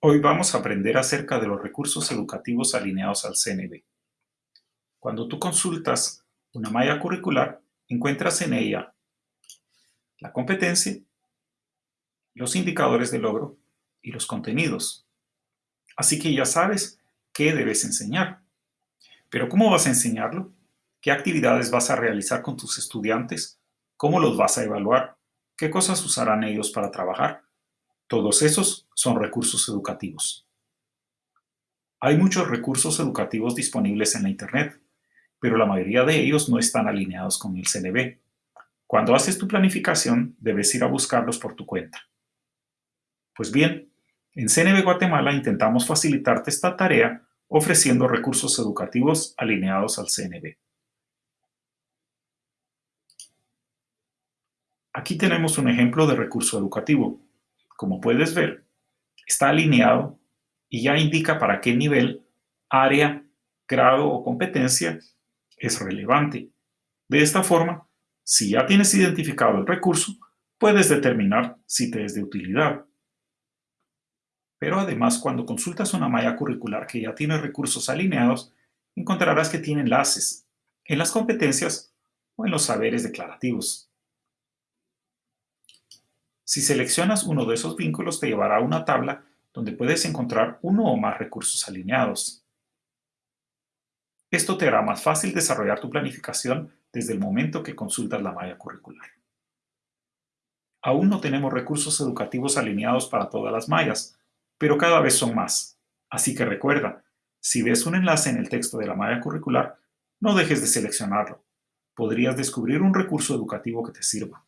Hoy vamos a aprender acerca de los recursos educativos alineados al CNB. Cuando tú consultas una malla curricular, encuentras en ella la competencia, los indicadores de logro y los contenidos. Así que ya sabes qué debes enseñar. Pero ¿cómo vas a enseñarlo? ¿Qué actividades vas a realizar con tus estudiantes? ¿Cómo los vas a evaluar? ¿Qué cosas usarán ellos para trabajar? Todos esos son recursos educativos. Hay muchos recursos educativos disponibles en la Internet, pero la mayoría de ellos no están alineados con el CNB. Cuando haces tu planificación, debes ir a buscarlos por tu cuenta. Pues bien, en CNB Guatemala intentamos facilitarte esta tarea ofreciendo recursos educativos alineados al CNB. Aquí tenemos un ejemplo de recurso educativo como puedes ver, está alineado y ya indica para qué nivel, área, grado o competencia es relevante. De esta forma, si ya tienes identificado el recurso, puedes determinar si te es de utilidad. Pero además, cuando consultas una malla curricular que ya tiene recursos alineados, encontrarás que tiene enlaces en las competencias o en los saberes declarativos. Si seleccionas uno de esos vínculos te llevará a una tabla donde puedes encontrar uno o más recursos alineados. Esto te hará más fácil desarrollar tu planificación desde el momento que consultas la malla curricular. Aún no tenemos recursos educativos alineados para todas las mallas, pero cada vez son más. Así que recuerda, si ves un enlace en el texto de la malla curricular, no dejes de seleccionarlo. Podrías descubrir un recurso educativo que te sirva.